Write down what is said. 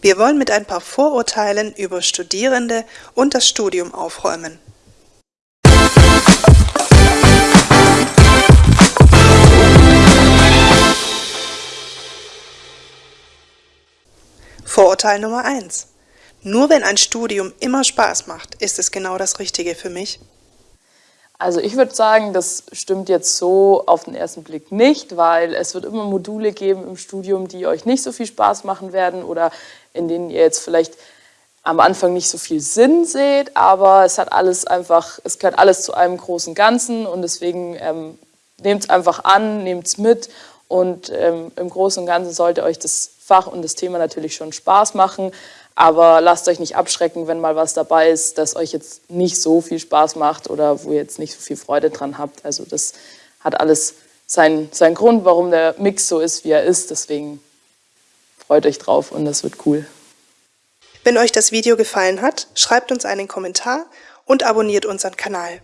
Wir wollen mit ein paar Vorurteilen über Studierende und das Studium aufräumen. Vorurteil Nummer 1. Nur wenn ein Studium immer Spaß macht, ist es genau das Richtige für mich. Also ich würde sagen, das stimmt jetzt so auf den ersten Blick nicht, weil es wird immer Module geben im Studium, die euch nicht so viel Spaß machen werden oder in denen ihr jetzt vielleicht am Anfang nicht so viel Sinn seht, aber es hat alles einfach, es gehört alles zu einem großen Ganzen und deswegen ähm, nehmt es einfach an, nehmt es mit und ähm, im Großen und Ganzen sollte euch das Fach und das Thema natürlich schon Spaß machen, aber lasst euch nicht abschrecken, wenn mal was dabei ist, das euch jetzt nicht so viel Spaß macht oder wo ihr jetzt nicht so viel Freude dran habt. Also das hat alles seinen, seinen Grund, warum der Mix so ist, wie er ist. Deswegen freut euch drauf und das wird cool. Wenn euch das Video gefallen hat, schreibt uns einen Kommentar und abonniert unseren Kanal.